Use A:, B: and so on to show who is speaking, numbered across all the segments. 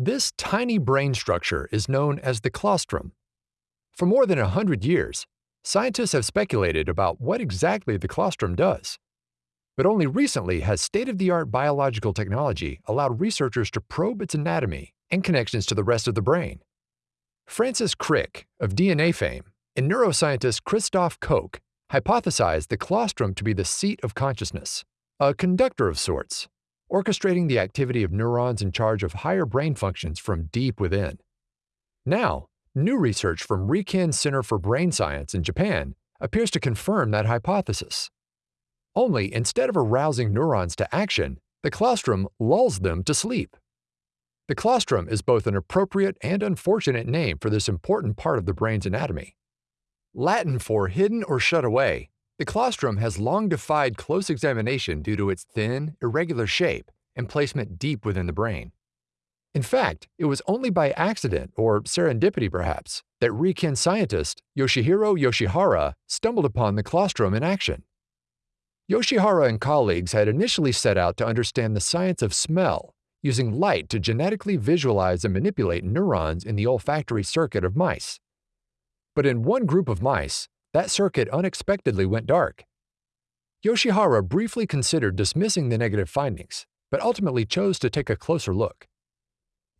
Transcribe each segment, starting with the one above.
A: This tiny brain structure is known as the claustrum. For more than a hundred years, scientists have speculated about what exactly the claustrum does. But only recently has state-of-the-art biological technology allowed researchers to probe its anatomy and connections to the rest of the brain. Francis Crick, of DNA fame, and neuroscientist Christoph Koch hypothesized the claustrum to be the seat of consciousness, a conductor of sorts, orchestrating the activity of neurons in charge of higher brain functions from deep within. Now, new research from Riken Center for Brain Science in Japan appears to confirm that hypothesis. Only instead of arousing neurons to action, the claustrum lulls them to sleep. The claustrum is both an appropriate and unfortunate name for this important part of the brain's anatomy. Latin for hidden or shut away, the claustrum has long defied close examination due to its thin, irregular shape and placement deep within the brain. In fact, it was only by accident, or serendipity perhaps, that Riken scientist Yoshihiro Yoshihara stumbled upon the claustrum in action. Yoshihara and colleagues had initially set out to understand the science of smell using light to genetically visualize and manipulate neurons in the olfactory circuit of mice. But in one group of mice, that circuit unexpectedly went dark. Yoshihara briefly considered dismissing the negative findings, but ultimately chose to take a closer look.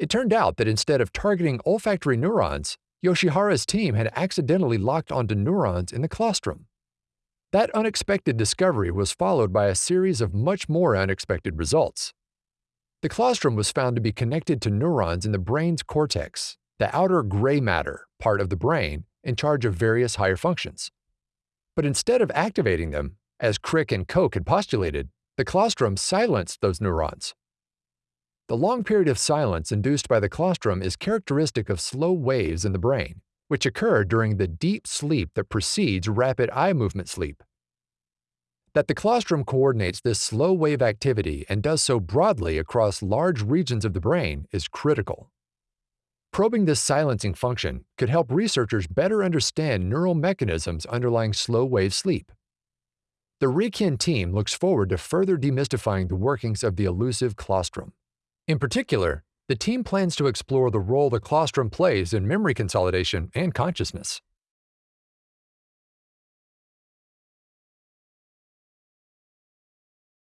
A: It turned out that instead of targeting olfactory neurons, Yoshihara's team had accidentally locked onto neurons in the claustrum. That unexpected discovery was followed by a series of much more unexpected results. The claustrum was found to be connected to neurons in the brain's cortex, the outer gray matter part of the brain in charge of various higher functions. But instead of activating them, as Crick and Koch had postulated, the claustrum silenced those neurons. The long period of silence induced by the claustrum is characteristic of slow waves in the brain, which occur during the deep sleep that precedes rapid eye movement sleep. That the claustrum coordinates this slow wave activity and does so broadly across large regions of the brain is critical. Probing this silencing function could help researchers better understand neural mechanisms underlying slow wave sleep. The Riken team looks forward to further demystifying the workings of the elusive claustrum. In particular, the team plans to explore the role the claustrum plays in memory consolidation and consciousness.